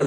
Uh,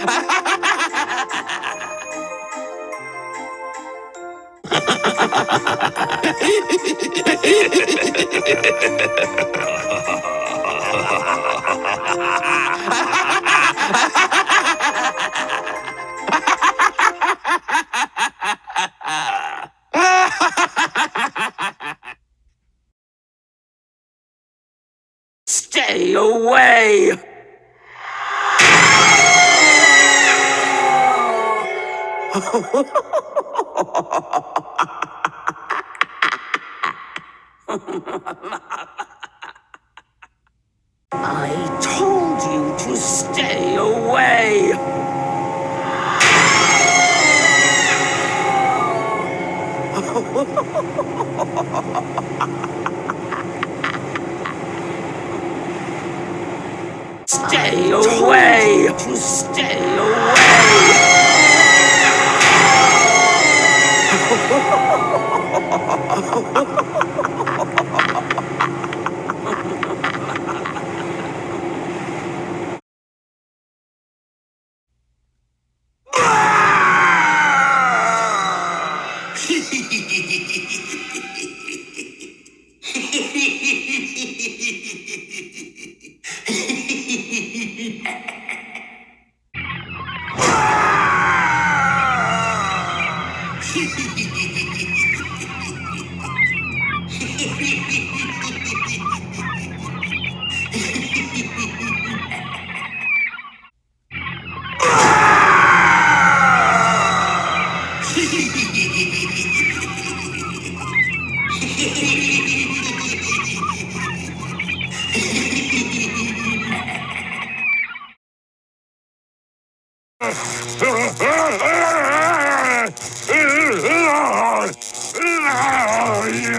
Ha ha ha! Stay away! I told you to stay away! Stay away! To stay Hehehehe Oh, yeah.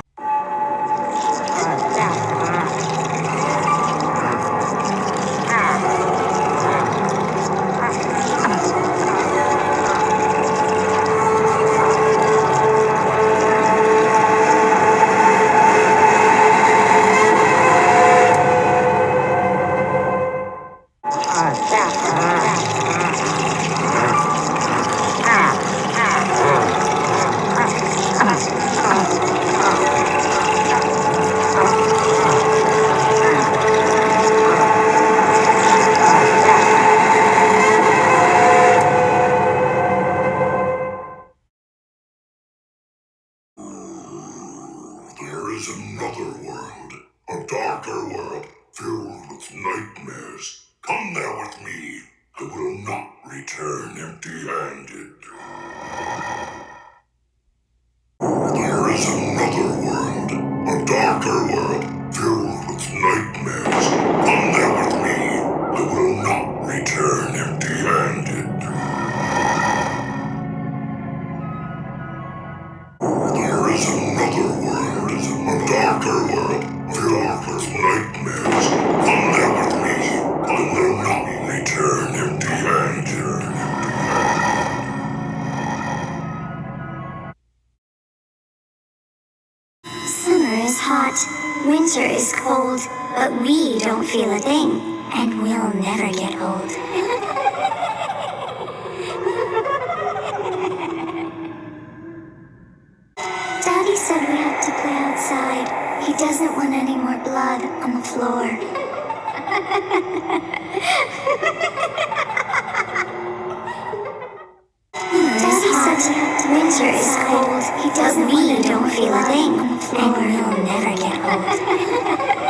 嗯这样 a darker world, filled with nightmares. Come there with me. I will not return empty handed. Summer is hot, winter is cold, but we don't feel a thing, and we'll never get old. Said we play outside. He doesn't want any more blood on the floor. Daddy said winter is cold. He doesn't we don't feel a thing, and we'll never get old.